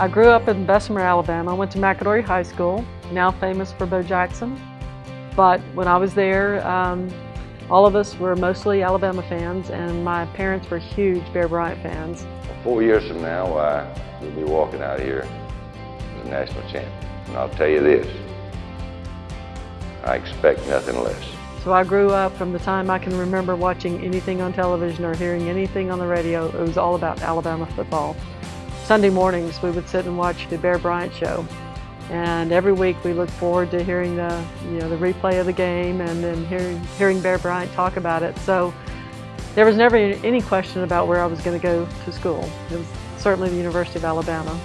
I grew up in Bessemer, Alabama. I went to McAdory High School, now famous for Bo Jackson. But when I was there, um, all of us were mostly Alabama fans, and my parents were huge Bear Bryant fans. Four years from now, uh, we'll be walking out here as a national champion. And I'll tell you this, I expect nothing less. So I grew up from the time I can remember watching anything on television or hearing anything on the radio. It was all about Alabama football. Sunday mornings we would sit and watch the Bear Bryant show. And every week we look forward to hearing the, you know, the replay of the game and then hearing, hearing Bear Bryant talk about it. So there was never any question about where I was going to go to school. It was certainly the University of Alabama.